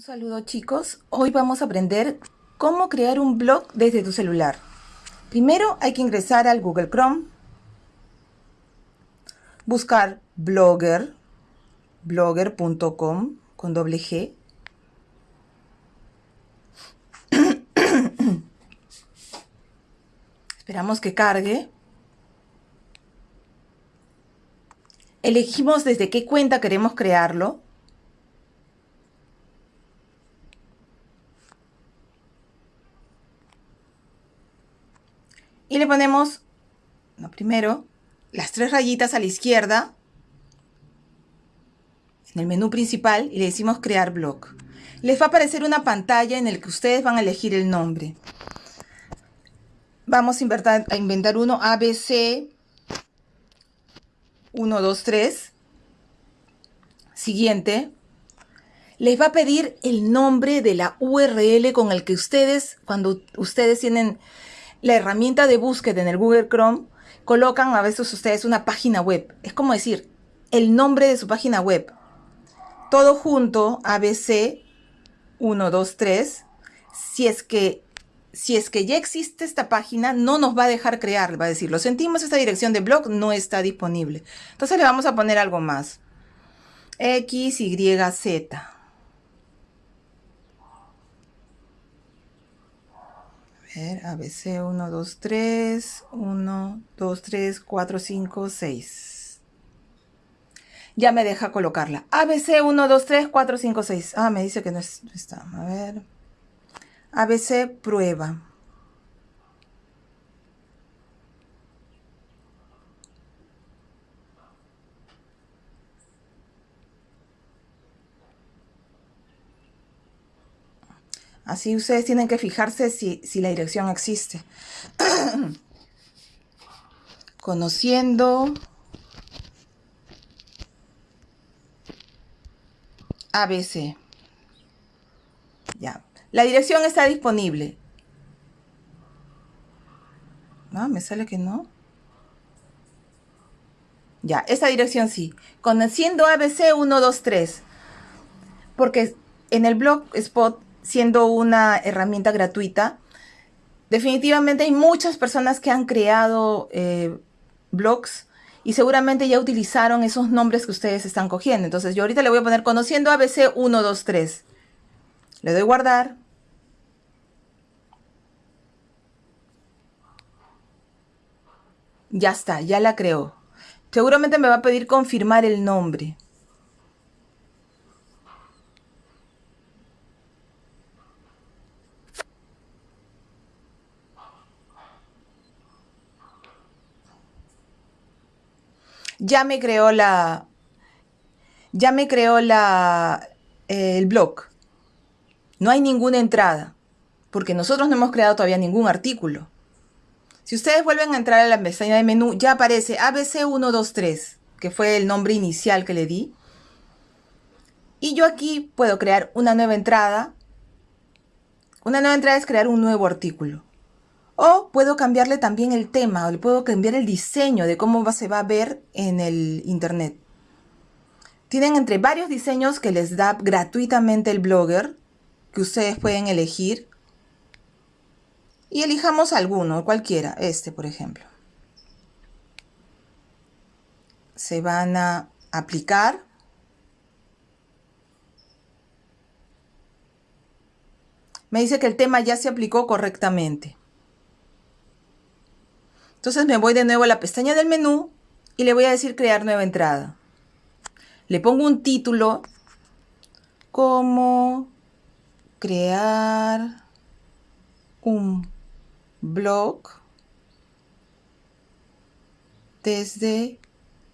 Un saludo chicos, hoy vamos a aprender cómo crear un blog desde tu celular. Primero hay que ingresar al Google Chrome, buscar blogger, blogger.com con doble G. Esperamos que cargue. Elegimos desde qué cuenta queremos crearlo. Y le ponemos, primero, las tres rayitas a la izquierda en el menú principal y le decimos crear blog. Les va a aparecer una pantalla en la que ustedes van a elegir el nombre. Vamos a inventar, a inventar uno ABC 123. Siguiente. Les va a pedir el nombre de la URL con el que ustedes, cuando ustedes tienen la herramienta de búsqueda en el Google Chrome, colocan a veces ustedes una página web. Es como decir, el nombre de su página web. Todo junto, ABC 123. Si es que si es que ya existe esta página, no nos va a dejar crear, va a decir, lo sentimos, esta dirección de blog no está disponible. Entonces le vamos a poner algo más. X, Y, Z. ver, ABC 1, 2, 3, 1, 2, 3, 4, 5, 6. Ya me deja colocarla. ABC 1, 2, 3, 4, 5, 6. Ah, me dice que no está. A ver. ABC prueba. Así ustedes tienen que fijarse si, la dirección existe. Conociendo ABC. Ya. La dirección está disponible. No, me sale que no. Ya, esta dirección sí. Conociendo ABC 123. Porque en el blog Spot siendo una herramienta gratuita, definitivamente hay muchas personas que han creado eh, blogs y seguramente ya utilizaron esos nombres que ustedes están cogiendo. Entonces yo ahorita le voy a poner conociendo ABC 123. Le doy guardar. Ya está, ya la creó. Seguramente me va a pedir confirmar el nombre. Ya me creó la, ya me creó la, eh, el blog. No hay ninguna entrada, porque nosotros no hemos creado todavía ningún artículo. Si ustedes vuelven a entrar a la pestaña de menú, ya aparece ABC123, que fue el nombre inicial que le di. Y yo aquí puedo crear una nueva entrada. Una nueva entrada es crear un nuevo artículo. O puedo cambiarle también el tema, o le puedo cambiar el diseño de cómo se va a ver en el internet. Tienen entre varios diseños que les da gratuitamente el blogger, que ustedes pueden elegir. Y elijamos alguno, cualquiera, este por ejemplo. Se van a aplicar. Me dice que el tema ya se aplicó correctamente. Entonces me voy de nuevo a la pestaña del menú y le voy a decir crear nueva entrada. Le pongo un título como crear un blog desde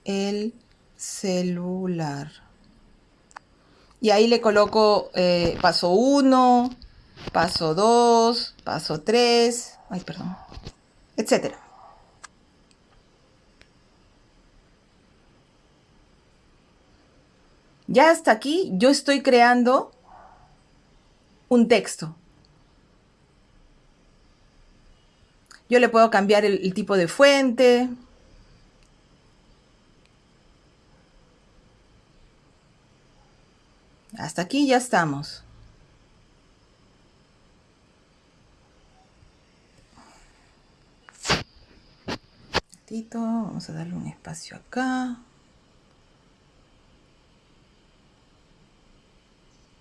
el celular. Y ahí le coloco eh, paso 1, paso 2, paso 3, ay, perdón, etcétera. Ya hasta aquí yo estoy creando un texto. Yo le puedo cambiar el, tipo de fuente. Hasta aquí ya estamos. vamos a darle un espacio acá.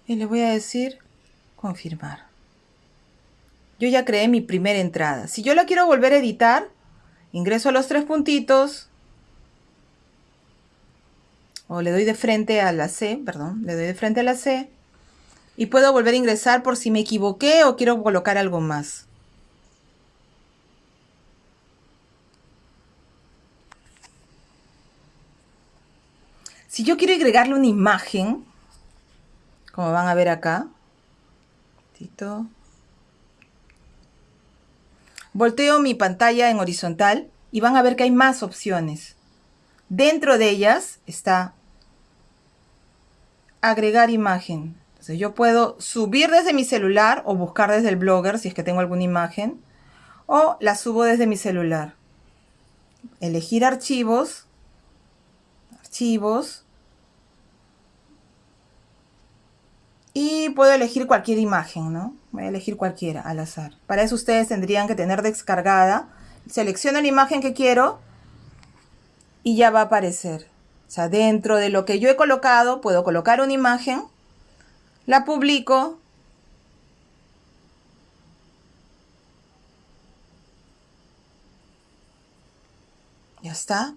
Y le voy a decir confirmar. Yo ya creé mi primera entrada. Si yo la quiero volver a editar, ingreso a los tres puntitos. O le doy de frente a la C, perdón, le doy de frente a la C. Y puedo volver a ingresar por si me equivoqué o quiero colocar algo más. Si yo quiero agregarle una imagen, como van a ver acá, volteo mi pantalla en horizontal y van a ver que hay más opciones. Dentro de ellas está agregar imagen. Entonces yo puedo subir desde mi celular o buscar desde el blogger si es que tengo alguna imagen o la subo desde mi celular. Elegir archivos, archivos y puedo elegir cualquier imagen, ¿no? Voy a elegir cualquiera al azar. Para eso ustedes tendrían que tener descargada. Selecciono la imagen que quiero y ya va a aparecer. O sea, dentro de lo que yo he colocado, puedo colocar una imagen, la publico. Ya está.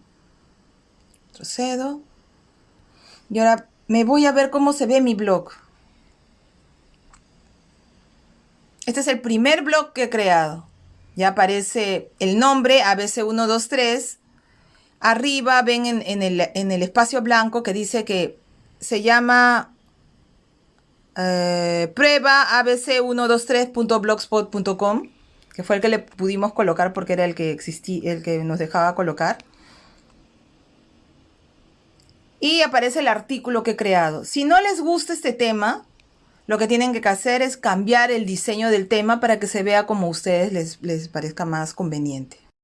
Procedo. Y ahora me voy a ver cómo se ve mi blog. Este es el primer blog que he creado. Ya aparece el nombre ABC123 Arriba ven en, el, espacio blanco que dice que se llama eh, prueba abc123.blogspot.com, que fue el que le pudimos colocar porque era el que el que nos dejaba colocar. Y aparece el artículo que he creado. Si no les gusta este tema, lo que tienen que hacer es cambiar el diseño del tema para que se vea como a ustedes les, les parezca más conveniente.